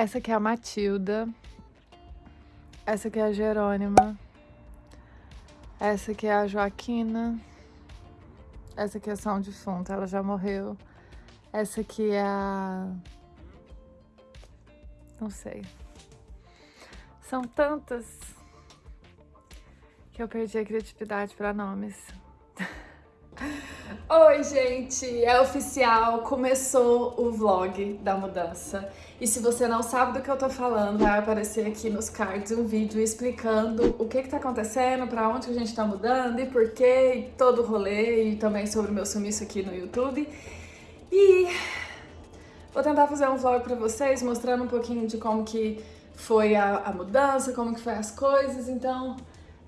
Essa aqui é a Matilda. Essa aqui é a Jerônima. Essa aqui é a Joaquina. Essa aqui é São Defunto, ela já morreu. Essa aqui é a... Não sei. São tantas que eu perdi a criatividade para nomes. Oi, gente! É oficial, começou o vlog da mudança. E se você não sabe do que eu tô falando, vai aparecer aqui nos cards um vídeo explicando o que que tá acontecendo, pra onde que a gente tá mudando e por quê, e todo o rolê, e também sobre o meu sumiço aqui no YouTube. E vou tentar fazer um vlog pra vocês, mostrando um pouquinho de como que foi a, a mudança, como que foi as coisas, então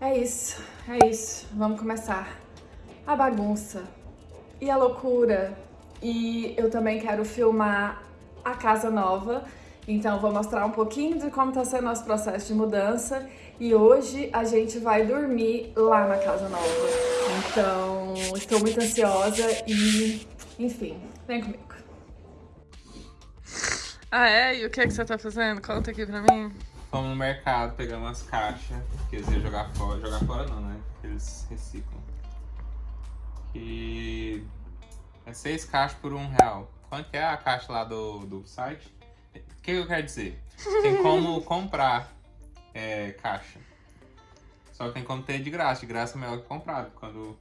é isso, é isso. Vamos começar a bagunça e a loucura. E eu também quero filmar a casa nova, então vou mostrar um pouquinho de como tá sendo nosso processo de mudança. E hoje a gente vai dormir lá na casa nova. Então, estou muito ansiosa e, enfim, vem comigo. Ah, é? E o que, é que você tá fazendo? Conta aqui pra mim. Fomos no mercado pegar umas caixas que eles iam jogar fora. Jogar fora não, né? Porque eles reciclam. Que é seis caixas por um real. Quanto que é a caixa lá do, do site? O que eu quero dizer? Tem como comprar é, caixa. Só que tem como ter de graça. De graça é melhor que comprado. Quando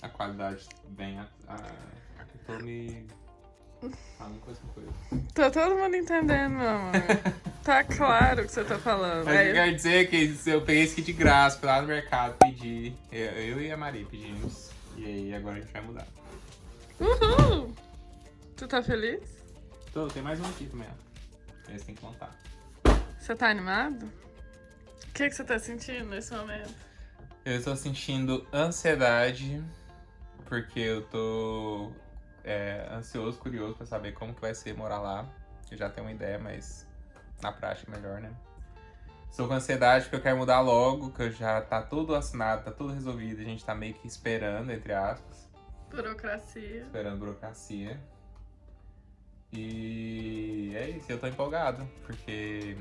a qualidade vem a... a, a tô me... Falando coisa com coisa. Tá todo mundo entendendo, meu amor. tá claro o que você tá falando. Mas É, eu quero dizer que eu peguei esse aqui de graça, fui lá no mercado, pedi. Eu, eu e a Maria pedimos. E aí agora a gente vai mudar. Uhul! Tu tá feliz? Tô, tem mais um aqui também, ó. Esse tem que contar. Você tá animado? O que, que você tá sentindo nesse momento? Eu estou sentindo ansiedade, porque eu tô é, ansioso, curioso pra saber como que vai ser morar lá. Eu já tenho uma ideia, mas na prática é melhor, né? Estou com ansiedade porque eu quero mudar logo, que eu já tá tudo assinado, tá tudo resolvido, a gente tá meio que esperando, entre aspas, Burocracia. esperando burocracia. E é isso, eu tô empolgado, porque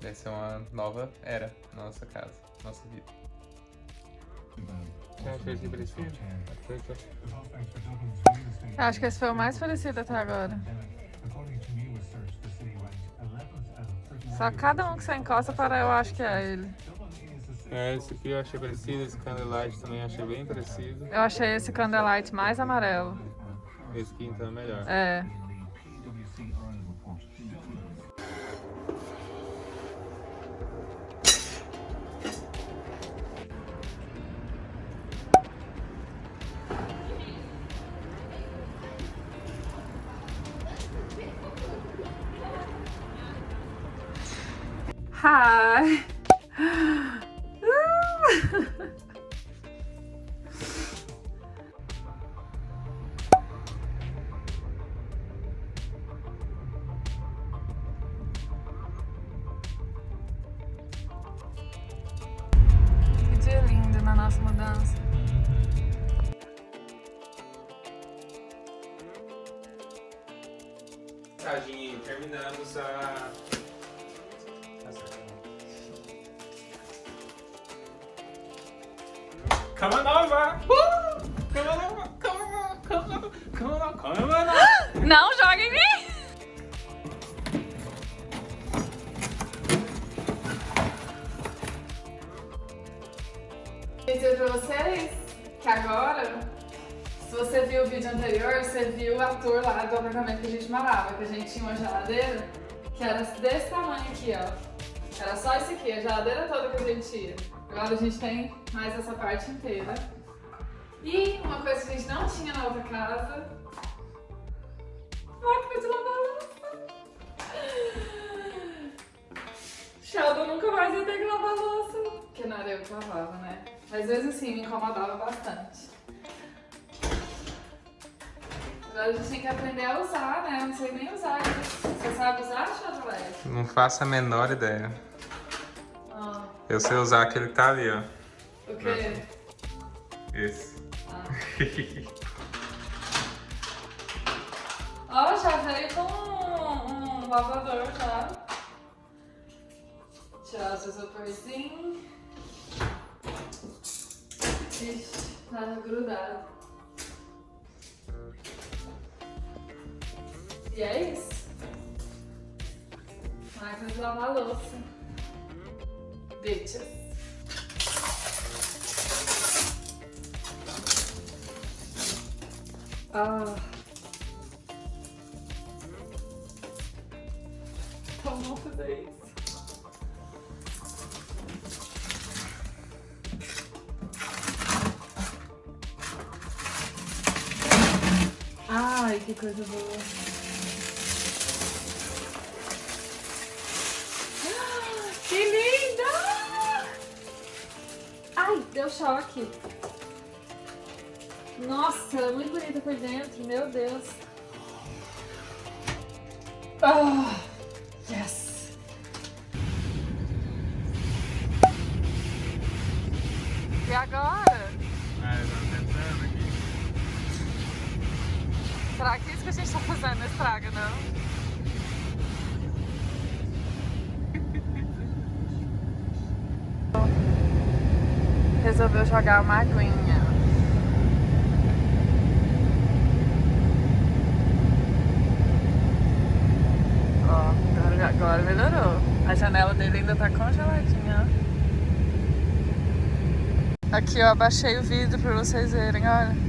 vai ser uma nova era na nossa casa, nossa vida. Acho que esse foi o mais parecido até agora. Só cada um que você encosta para eu acho que é ele. É, esse aqui eu achei parecido, esse Candlelight também achei bem parecido. Eu achei esse Candlelight mais amarelo. Esse aqui então é melhor. É. Hi. Dia lindo na nossa mudança. Mensagem, terminamos a... Cama nova! Uh! Cama nova! Cama nova! Cama nova! Cama nova! Cama nova! Não joga em mim! Dizer pra vocês que agora, se você viu o vídeo anterior, você viu a tour lá do apartamento que a gente morava, que a gente tinha uma geladeira que era desse tamanho aqui, ó. Era só isso aqui, a geladeira toda que a gente tinha. Agora a gente tem mais essa parte inteira. E uma coisa que a gente não tinha na outra casa máquina de lavar louça. Sheldon nunca mais ia ter que lavar louça. Porque não era eu que lavava, né? Mas mesmo assim me incomodava bastante. Agora a gente tem que aprender a usar, né? Eu não sei nem usar isso. Você sabe usar, Sheldon? Não faço a menor ideia. Eu sei usar aquele que tá ali, ó. o quê? Esse. Ah. Ó, já veio com um, um lavador já. pedaço de isoporzinho. Ixi, tá grudado. E é isso. Máquina de lavar louça. Bitches. Ah. Então vamos fazer isso. Ai, que coisa boa. Deu choque. Nossa, é muito bonita por dentro, meu Deus. Ah, yes. E agora? Ah, eu tava tentando aqui. Será que isso que a gente tá fazendo estraga, não? Resolveu jogar uma aguinha. Ó, agora, agora melhorou. A janela dele ainda tá congeladinha. Aqui, ó, abaixei o vidro pra vocês verem, olha.